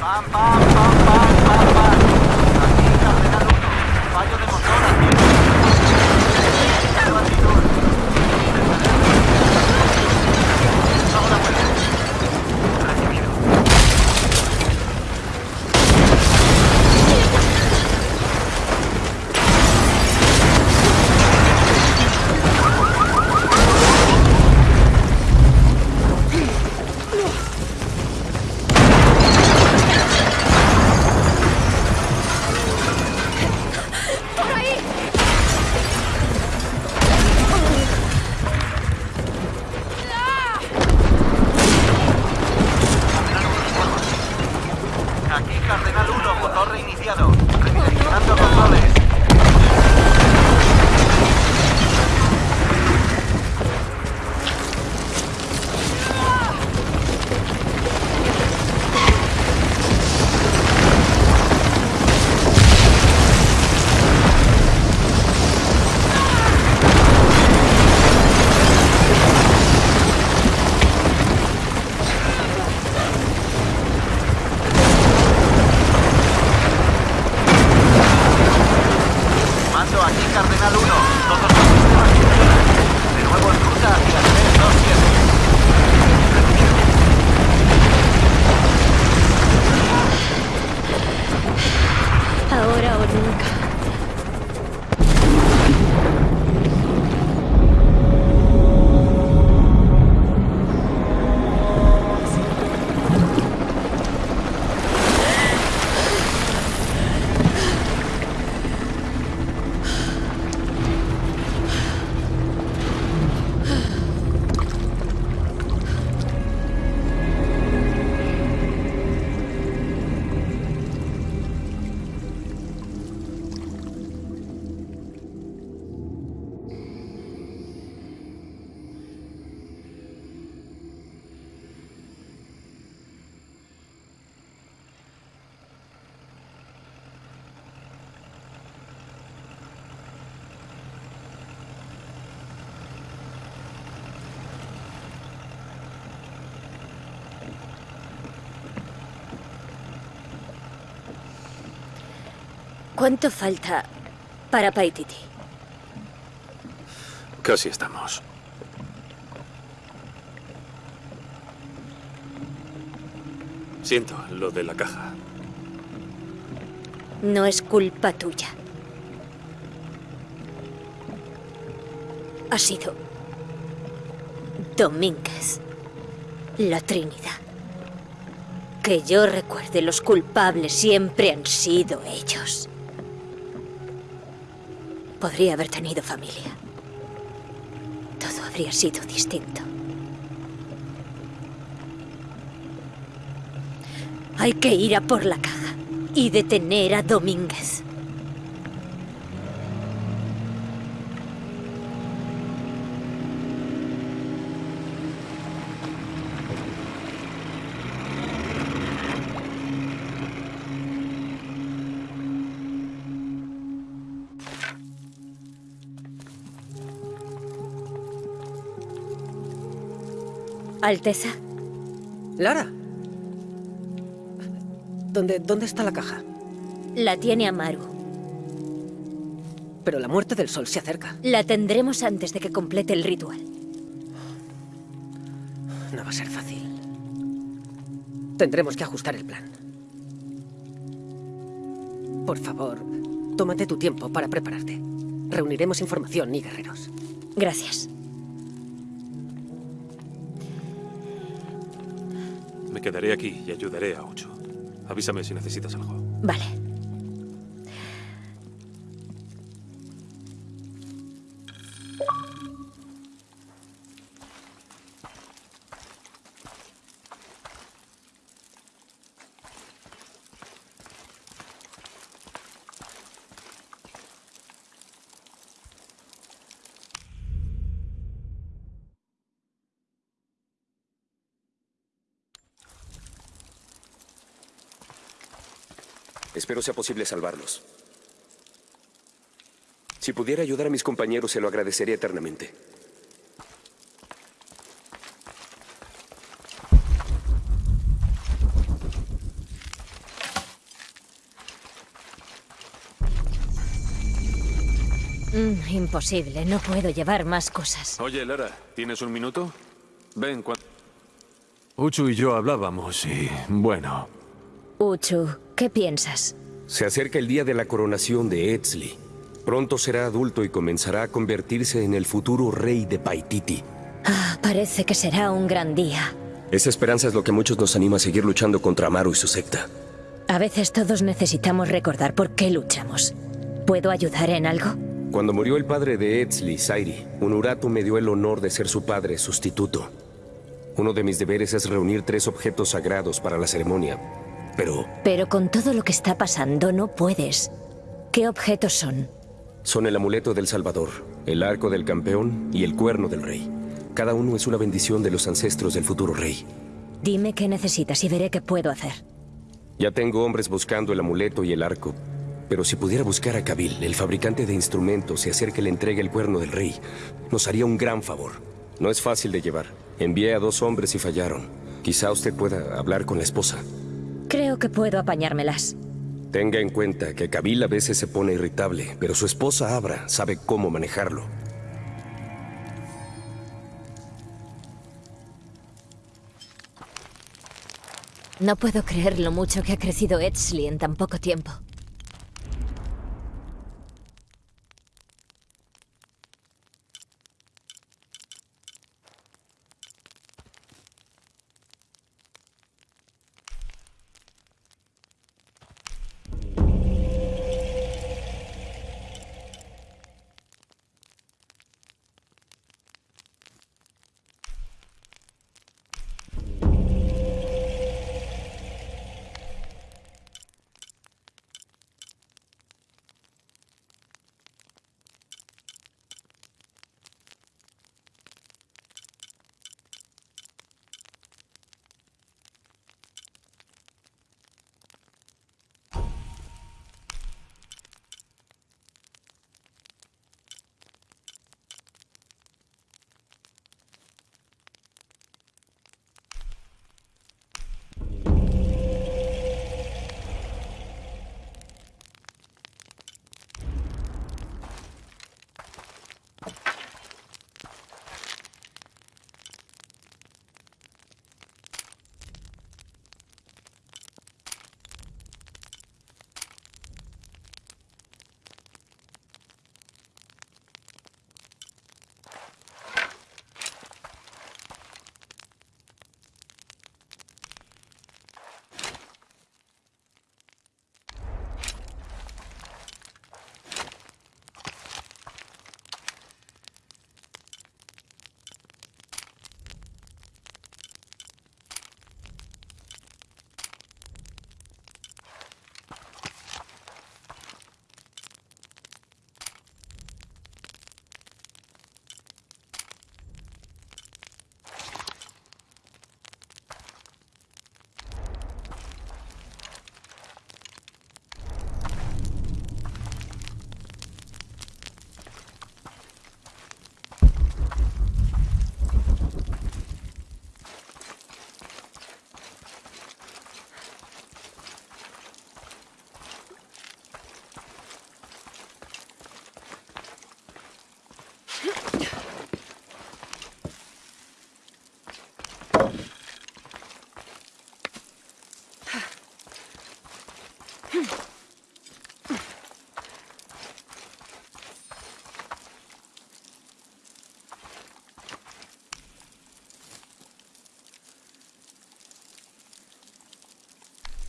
Bam, bam, bam, bam. ¿Cuánto falta para Paititi? Casi estamos. Siento lo de la caja. No es culpa tuya. Ha sido Domínguez, la Trinidad. Que yo recuerde, los culpables siempre han sido ellos. Podría haber tenido familia. Todo habría sido distinto. Hay que ir a por la caja y detener a Domínguez. Alteza, Lara. ¿Dónde, ¿Dónde está la caja? la tiene Amaru. Pero la muerte del sol se acerca. La tendremos antes de que complete el ritual. No va a ser fácil. Tendremos que ajustar el plan. Por favor, tómate tu tiempo para prepararte. Reuniremos información y guerreros. Gracias. Quedaré aquí y ayudaré a Ocho. Avísame si necesitas algo. Vale. Espero sea posible salvarlos. Si pudiera ayudar a mis compañeros, se lo agradecería eternamente. Mm, imposible, no puedo llevar más cosas. Oye, Lara, ¿tienes un minuto? Ven, cuando... Uchu y yo hablábamos y... bueno... Uchu, ¿qué piensas? Se acerca el día de la coronación de Etzli. Pronto será adulto y comenzará a convertirse en el futuro rey de Paititi. Ah, parece que será un gran día. Esa esperanza es lo que muchos nos anima a seguir luchando contra Amaru y su secta. A veces todos necesitamos recordar por qué luchamos. ¿Puedo ayudar en algo? Cuando murió el padre de Etzli, Sairi, Unuratu me dio el honor de ser su padre sustituto. Uno de mis deberes es reunir tres objetos sagrados para la ceremonia. Pero Pero con todo lo que está pasando no puedes. ¿Qué objetos son? son el amuleto del Salvador, el arco del campeón y el cuerno del rey. Cada uno es una bendición de los ancestros del futuro rey. Dime qué necesitas y veré qué puedo hacer. Ya tengo hombres buscando el amuleto y el arco. Pero si pudiera buscar a Kabil, el fabricante de instrumentos, y hacer que le entregue el cuerno del rey, nos haría un gran favor. No es fácil de llevar. Envié a dos hombres y fallaron. Quizá usted pueda hablar con la esposa. Creo que puedo apañármelas. Tenga en cuenta que Kabil a veces se pone irritable, pero su esposa Abra sabe cómo manejarlo. No puedo creer lo mucho que ha crecido Edsley en tan poco tiempo.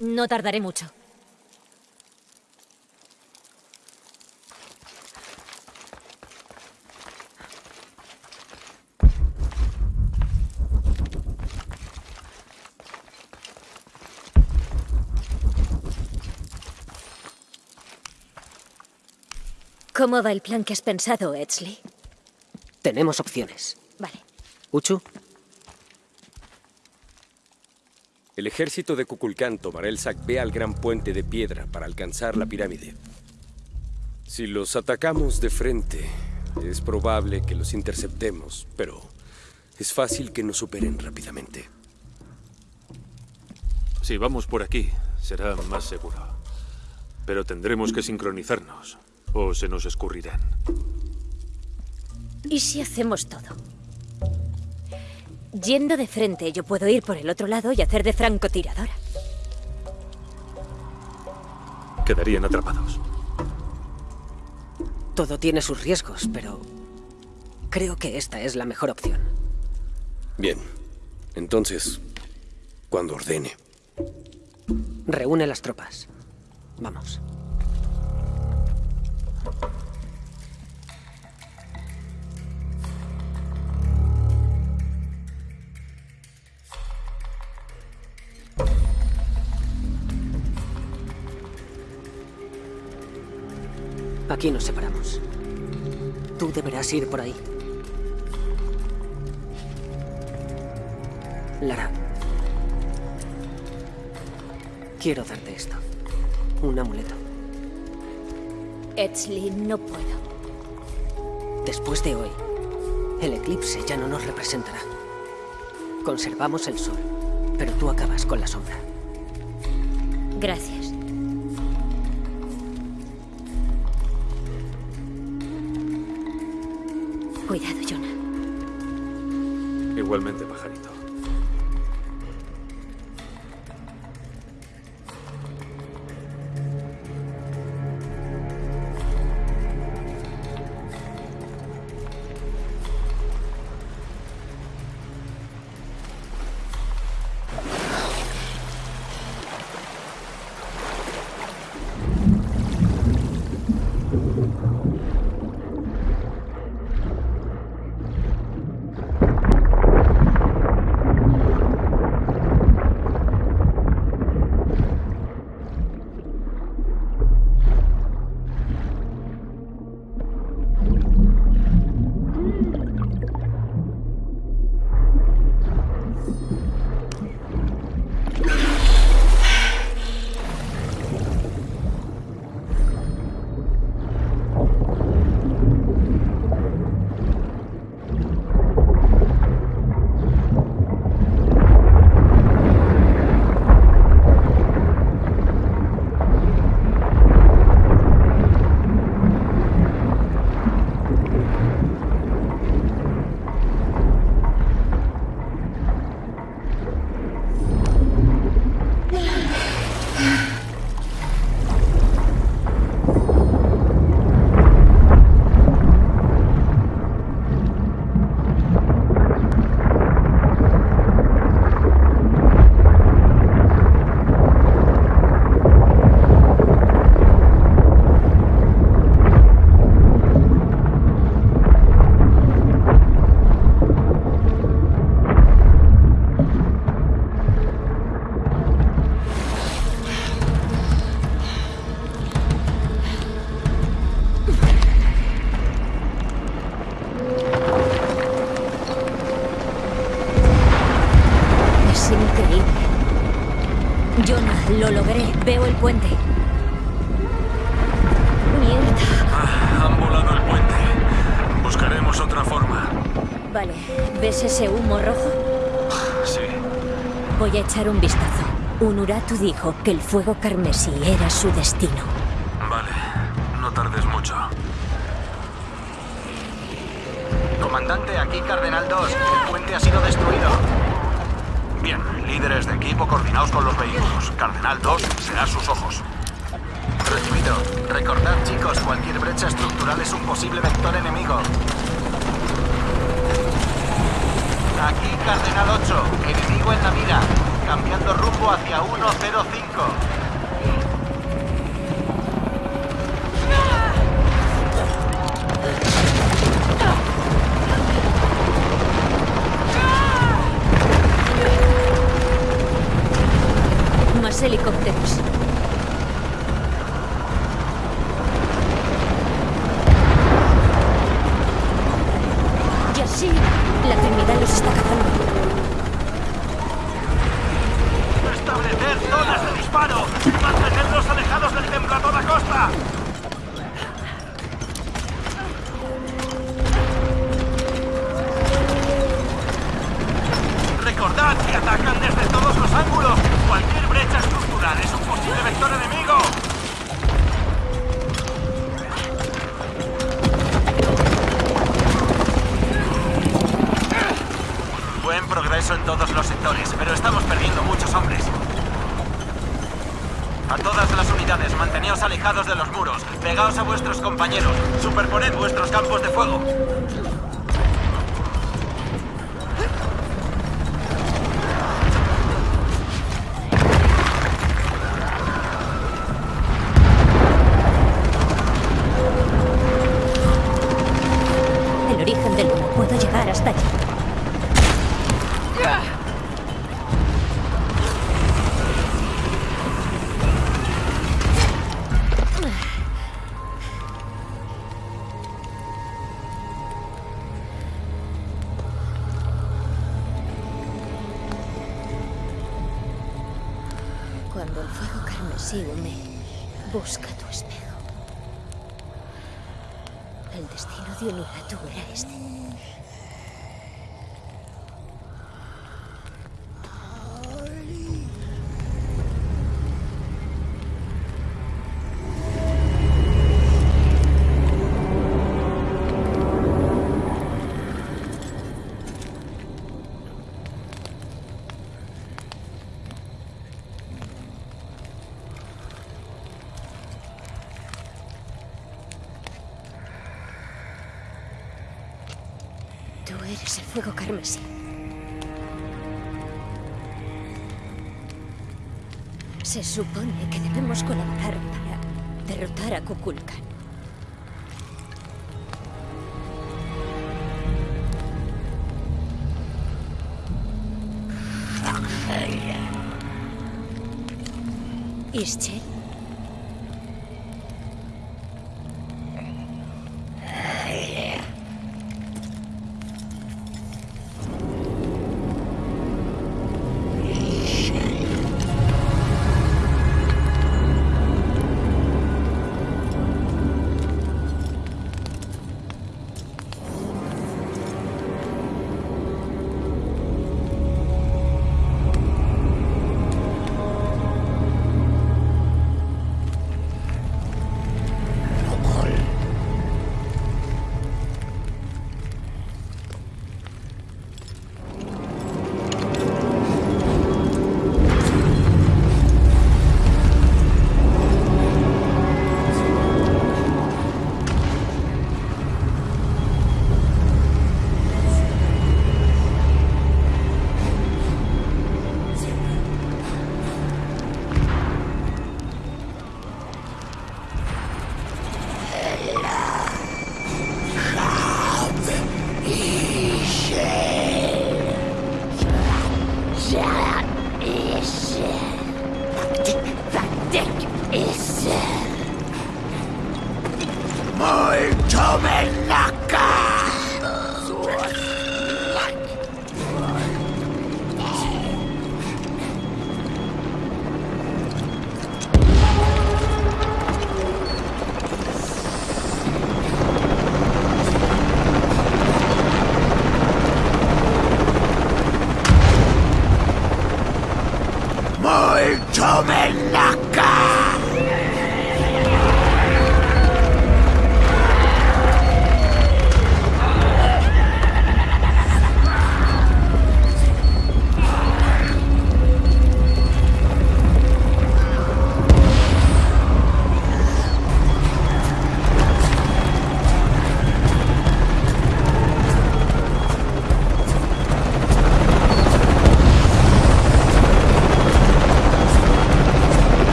No tardaré mucho. ¿Cómo va el plan que has pensado, Edsley? Tenemos opciones. Vale. Uchu, El ejército de Kukulcán tomará el Sacbé al gran puente de piedra para alcanzar la pirámide. Si los atacamos de frente, es probable que los interceptemos, pero es fácil que nos superen rápidamente. Si vamos por aquí, será más seguro. Pero tendremos que sincronizarnos. o se nos escurrirán. ¿Y si hacemos todo? Yendo de frente, yo puedo ir por el otro lado y hacer de francotiradora. Quedarían atrapados. Todo tiene sus riesgos, pero creo que esta es la mejor opción. Bien. Entonces, cuando ordene. Reúne las tropas. Vamos. Aquí nos separamos. Tú deberás ir por ahí. Lara. Quiero darte esto. Un amuleto. Edsley, no puedo. Después de hoy, el eclipse ya no nos representará. Conservamos el sol, pero tú acabas con la sombra. Gracias. Igualmente, Unuratu dijo que el fuego carmesí era su destino. 了。campos de fuego. eres el fuego carmesí. Se supone que debemos colaborar para derrotar a Kukulkan. Ischel,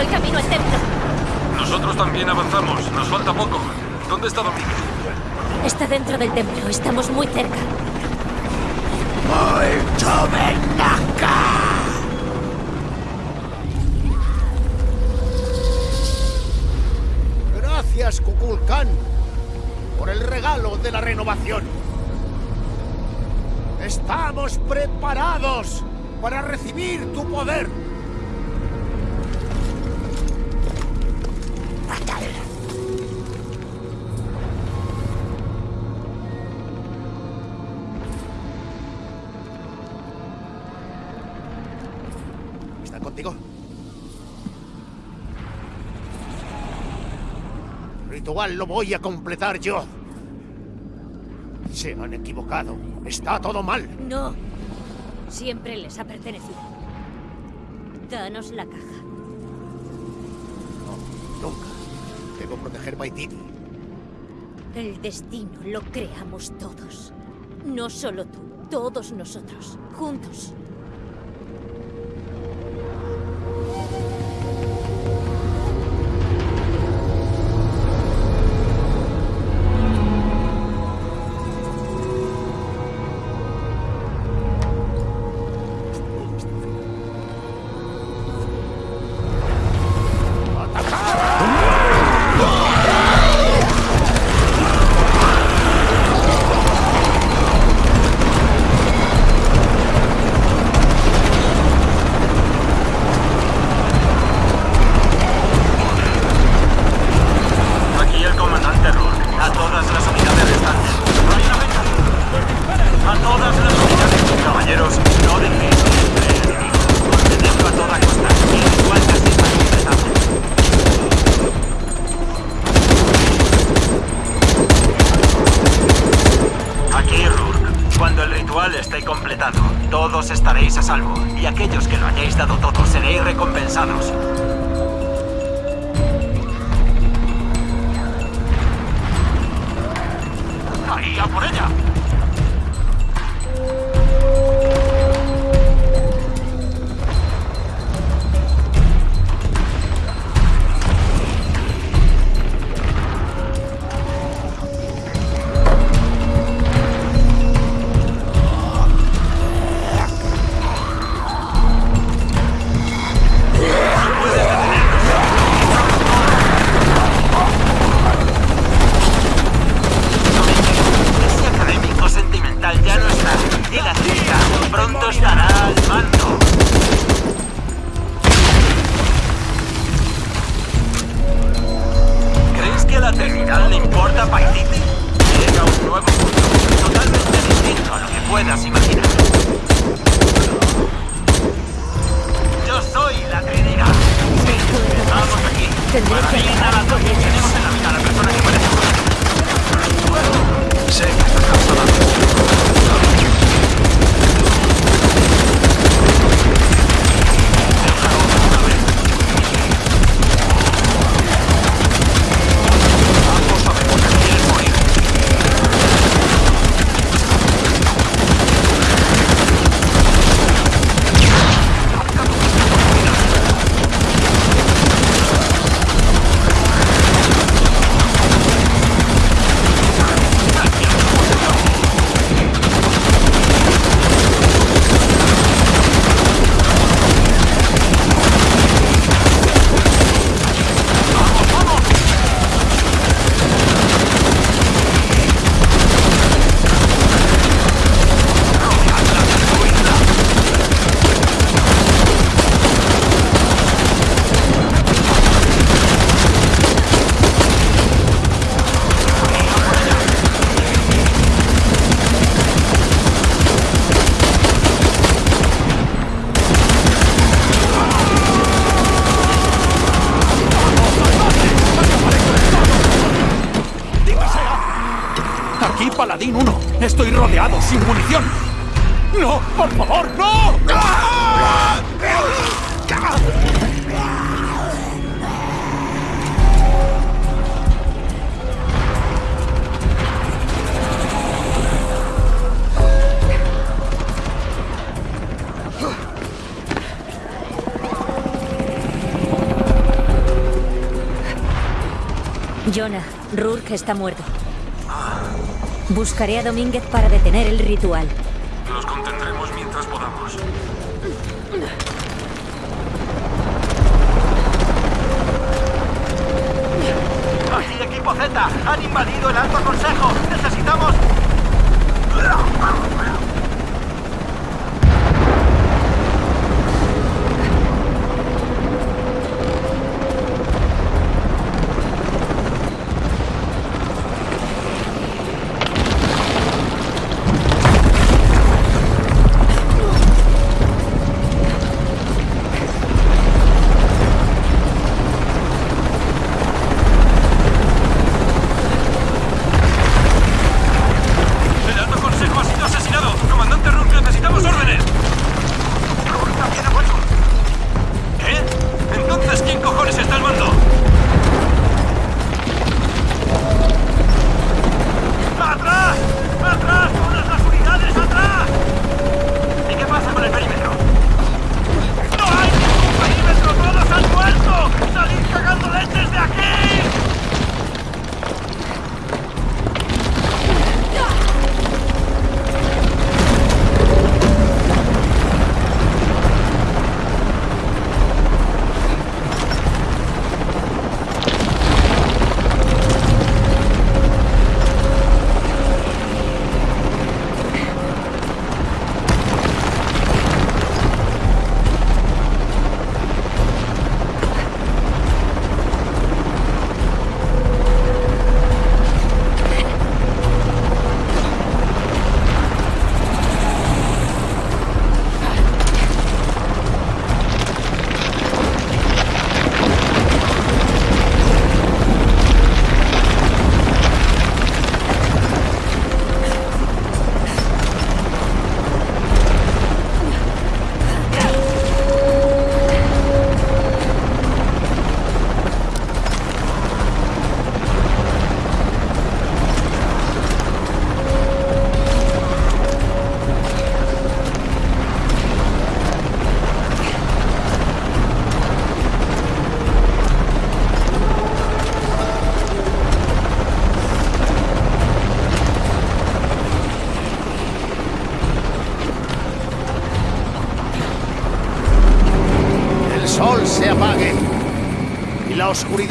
Doy camino al templo. Nosotros también avanzamos. Nos falta poco. ¿Dónde está Domingo? Está dentro del templo. Estamos muy cerca. ¡Molto benaca! Gracias, Kukulkan, por el regalo de la renovación. Estamos preparados para recibir tu poder. Lo voy a completar yo. Se han equivocado. Está todo mal. No. Siempre les ha pertenecido. Danos la caja. No, nunca. Debo proteger Paititi. El destino lo creamos todos. No solo tú, todos nosotros, juntos. Jonah, Rourke está muerto. Buscaré a Domínguez para detener el ritual. Los contendremos mientras podamos. Aquí, equipo Z. Han invadido el Alto Consejo. Necesitamos...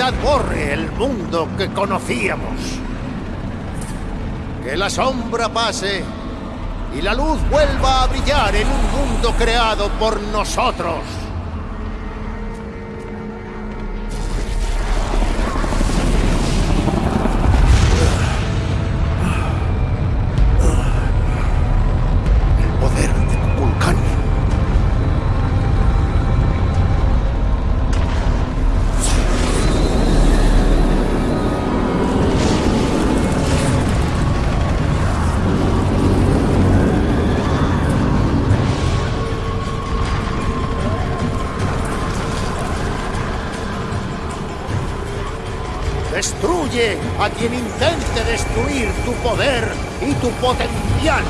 oscuridad borre el mundo que conocíamos. Que la sombra pase y la luz vuelva a brillar en un mundo creado por nosotros. A quien intente destruir tu poder y tu potencial.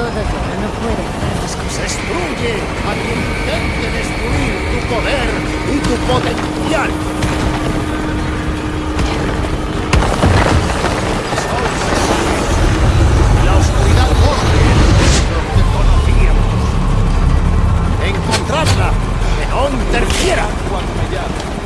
Todo no puede hacer ¡Destruye a quien intente destruir tu poder y tu potencial! La oscuridad corre lo que conocíamos. Encontrarla, que no interfiera cuando allá.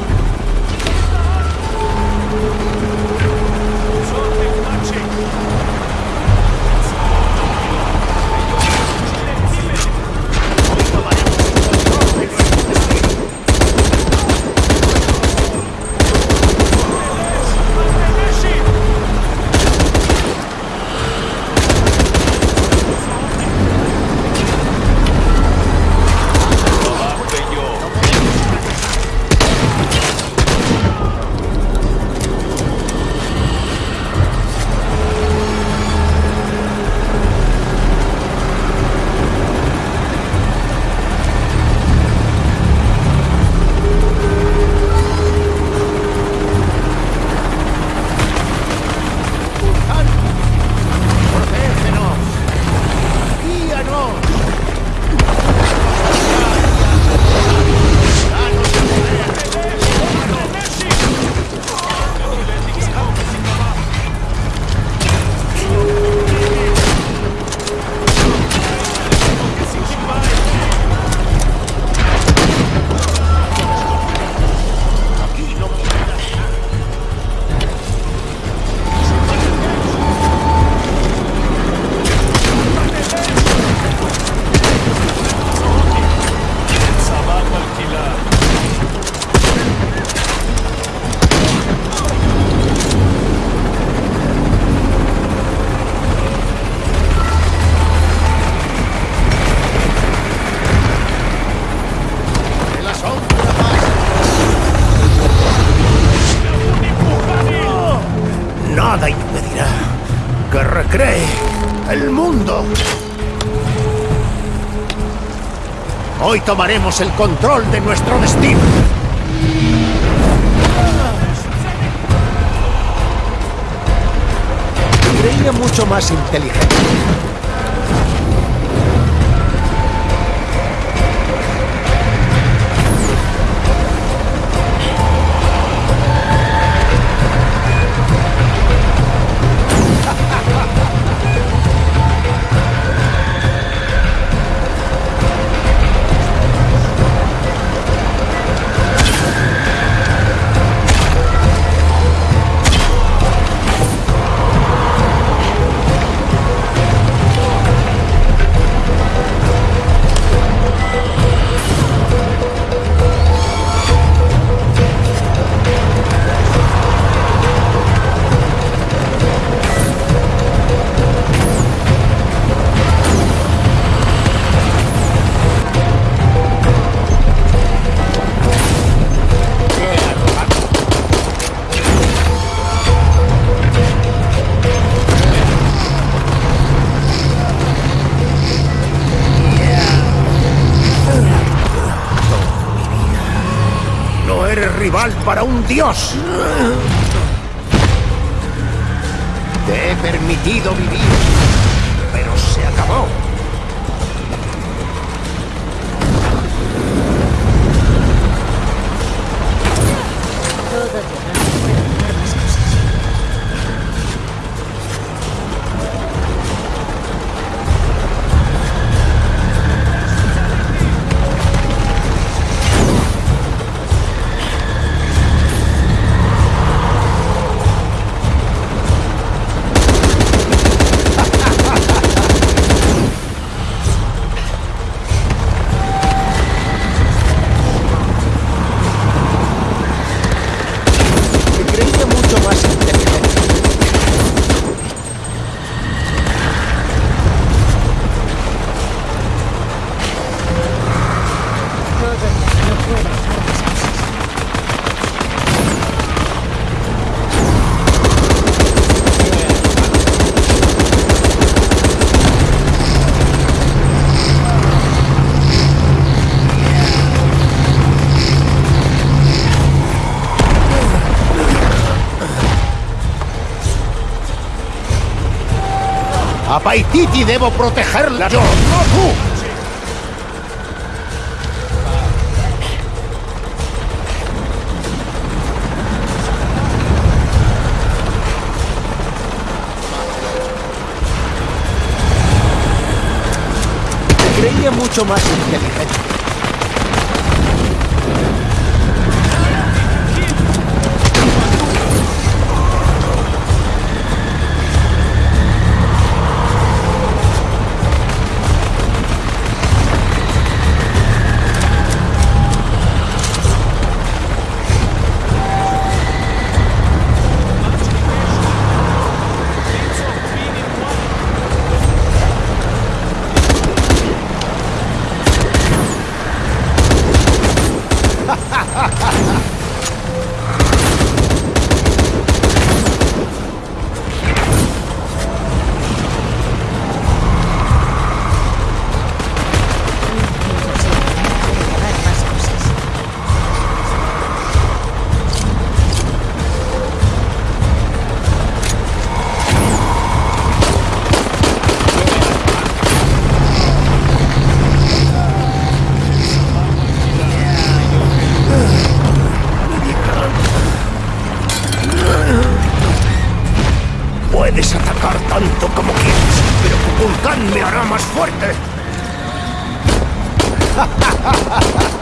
Hoy tomaremos el control de nuestro destino. Creía mucho más inteligente. Para un dios. Te he permitido vivir, A Paititi debo protegerla yo, no tú. Mucho más inteligente. ha ha ha ha ha!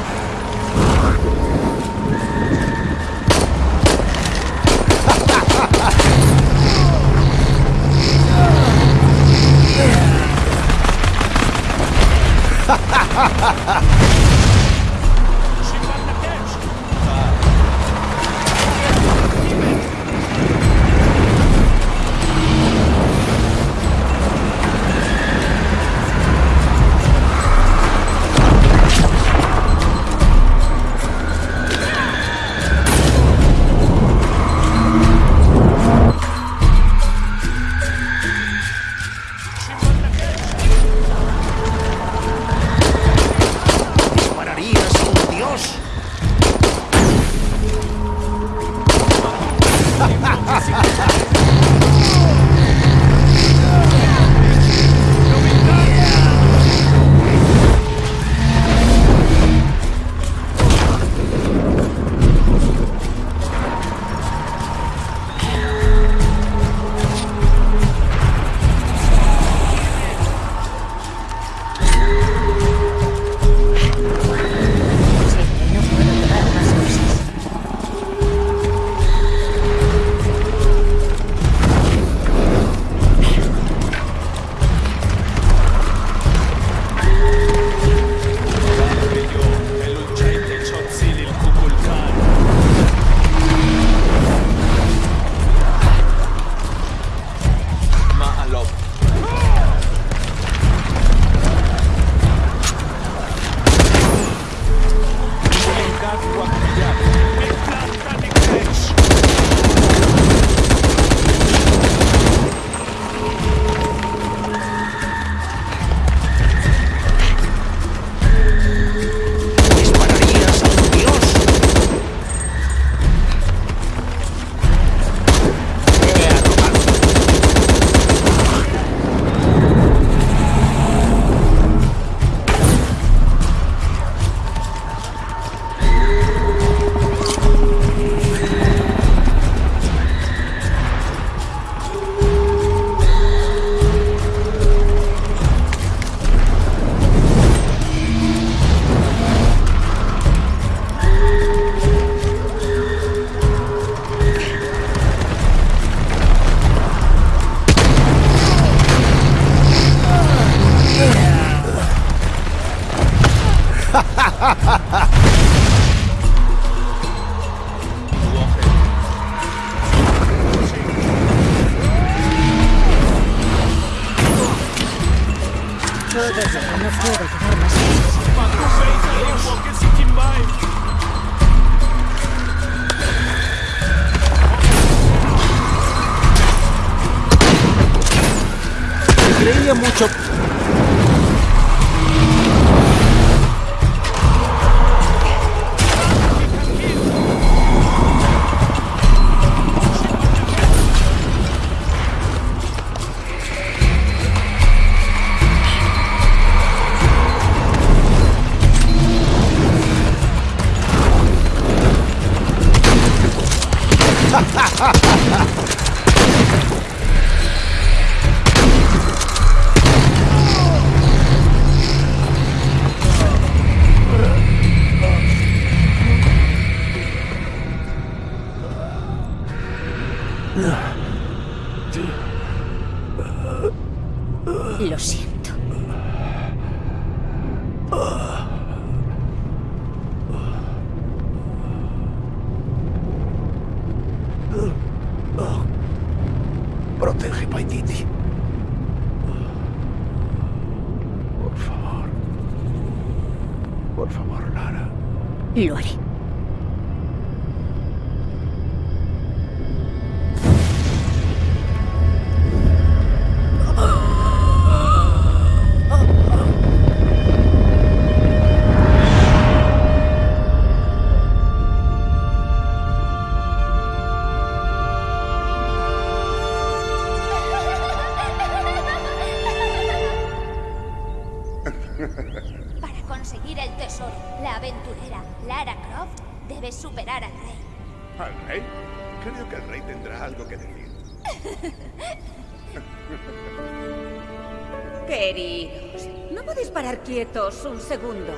Queridos, ¿no podéis parar quietos un segundo?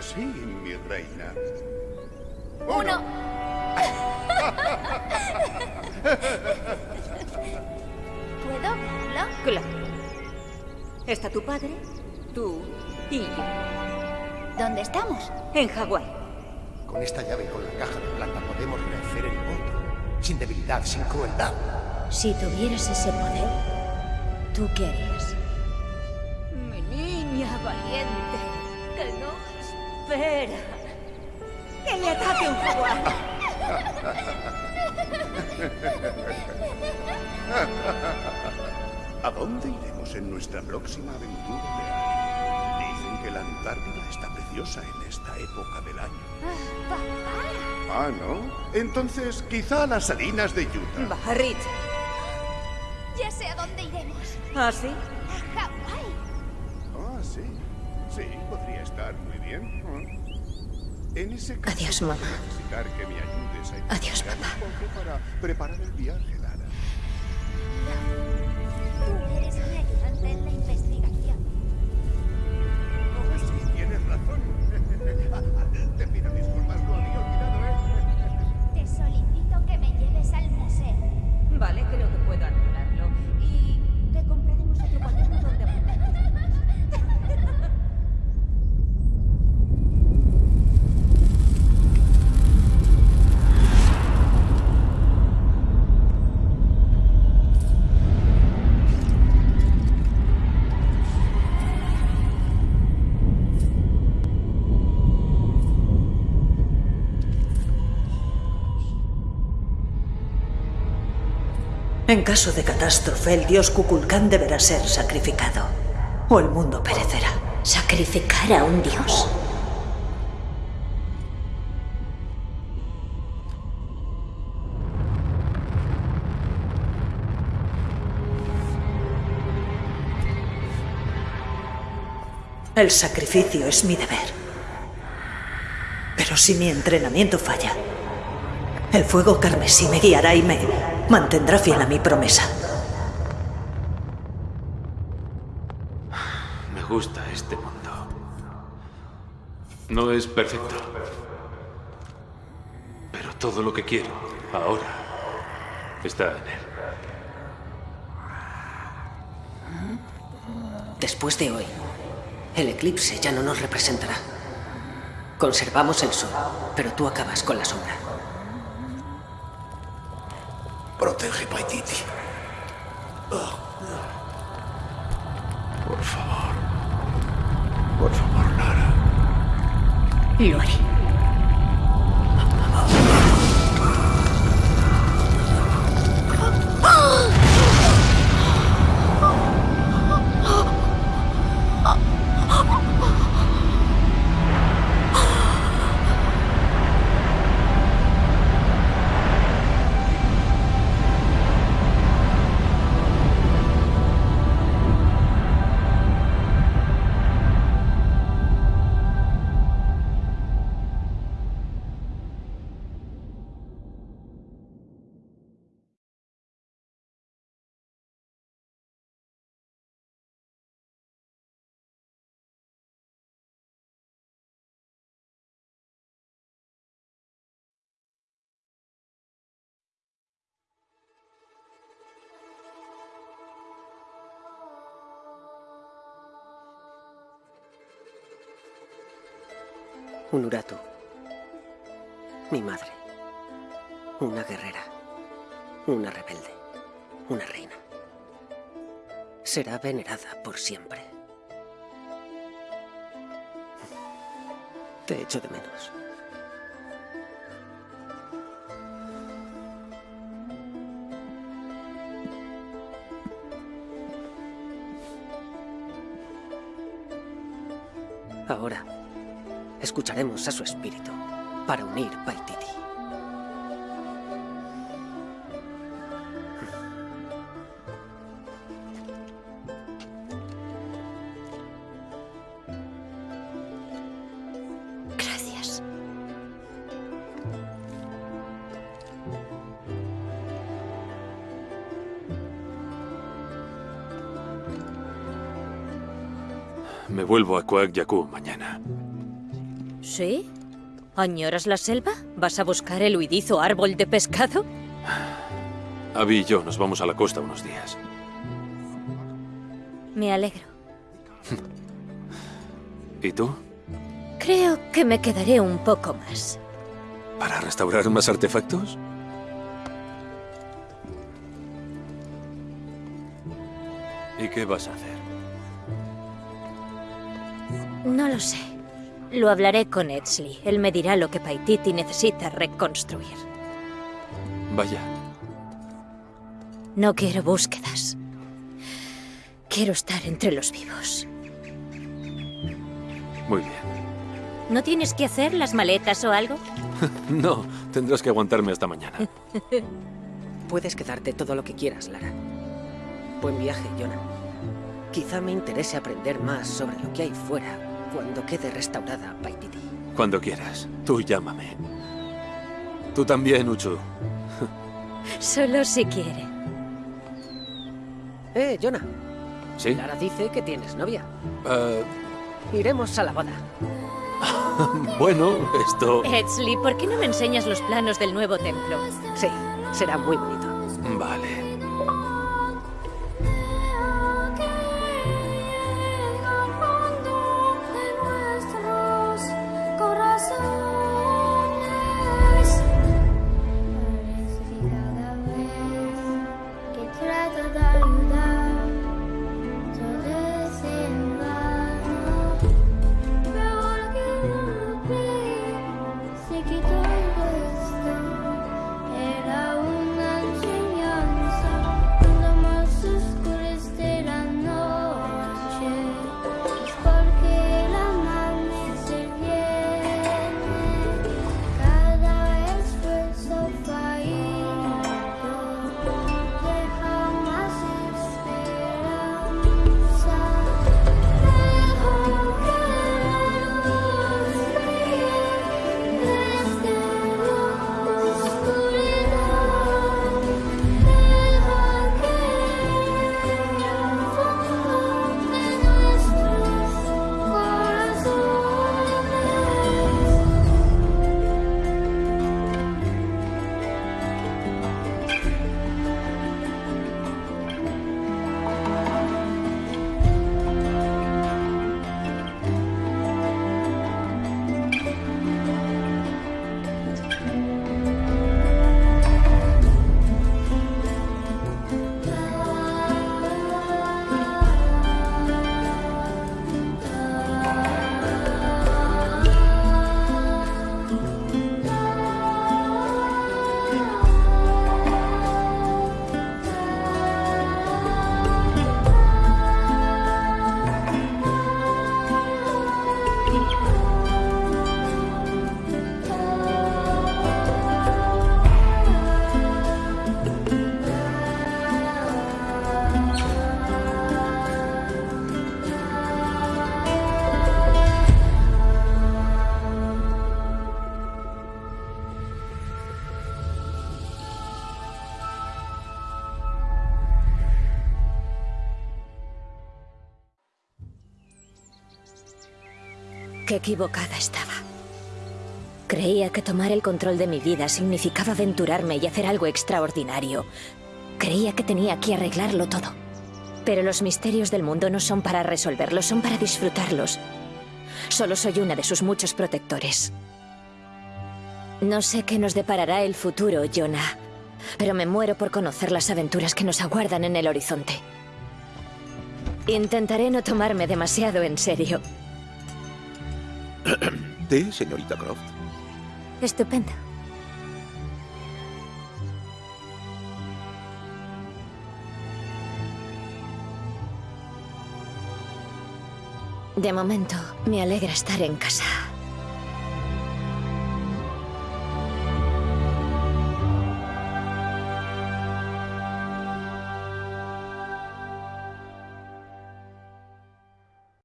Sí, mi reina. Uno. ¿Puedo verlo? Claro. Está tu padre, tú y yo. ¿Dónde estamos? En Hawái. Con esta llave y con la caja de plata podemos rehacer el mundo. Sin debilidad, sin crueldad. Si tuvieras ese poder, ¿tú qué harías? Que le ataque un jaguar. ¿A dónde iremos en nuestra próxima aventura? Dicen que la Antártida está preciosa en esta época del año. Papá. Ah, ¿no? Entonces, quizá a las salinas de Utah. Rich. Ya sé a dónde iremos. ¿Ah, sí? A Hawái. Ah, sí. Sí, podría estar muy bien. En ese caso, Adiós, mamá. necesitar que me ayudes a Adiós, papá. un poco para preparar el viaje, Lara. Caso de catástrofe, el dios Kukulcán deberá ser sacrificado, o el mundo perecerá. ¿Sacrificar a un dios? El sacrificio es mi deber. Pero si mi entrenamiento falla, el fuego carmesí me guiará y me mantendrá fiel a mi promesa. Me gusta este mundo. No es perfecto. Pero todo lo que quiero ahora está en él. Después de hoy, el eclipse ya no nos representará. Conservamos el sol, pero tú acabas con la sombra. Protege Paititi. Por favor. Por favor, Lara. Lo haré. Unuratu. Mi madre. Una guerrera. Una rebelde. Una reina. Será venerada por siempre. Te echo de menos. Ahora escucharemos a su espíritu para unir Paititi. Gracias. Me vuelvo a Kuak Yaku mañana. ¿Sí? ¿Añoras la selva? ¿Vas a buscar el huidizo árbol de pescado? Abby y yo nos vamos a la costa unos días. Me alegro. ¿Y tú? Creo que me quedaré un poco más. ¿Para restaurar más artefactos? ¿Y qué vas a hacer? No lo sé. Lo hablaré con Edsley. Él me dirá lo que Paititi necesita reconstruir. Vaya, No quiero búsquedas. Quiero estar entre los vivos. muy bien. ¿No tienes que hacer las maletas o algo? No, tendrás que aguantarme hasta mañana. Puedes quedarte todo lo que quieras, Lara. Buen viaje, Jonah. Quizá me interese aprender más sobre lo que hay fuera cuando quede restaurada Paititi. Cuando quieras, tú llámame. Tú también, Uchu. Solo si quiere. Eh, Jonah. ¿Sí? Lara dice que tienes novia. Ah, Iremos a la boda. bueno, esto... Edsley, ¿por qué no me enseñas los planos del nuevo templo? Sí, será muy bonito. Vale. Equivocada estaba. Creía que tomar el control de mi vida significaba aventurarme y hacer algo extraordinario. Creía que tenía que arreglarlo todo. Pero los misterios del mundo no son para resolverlos, son para disfrutarlos. Solo soy una de sus muchos protectores. No sé qué nos deparará el futuro, Jonah, pero me muero por conocer las aventuras que nos aguardan en el horizonte. Intentaré no tomarme demasiado en serio. ¿Té, señorita Croft? Estupendo. De momento, me alegra estar en casa.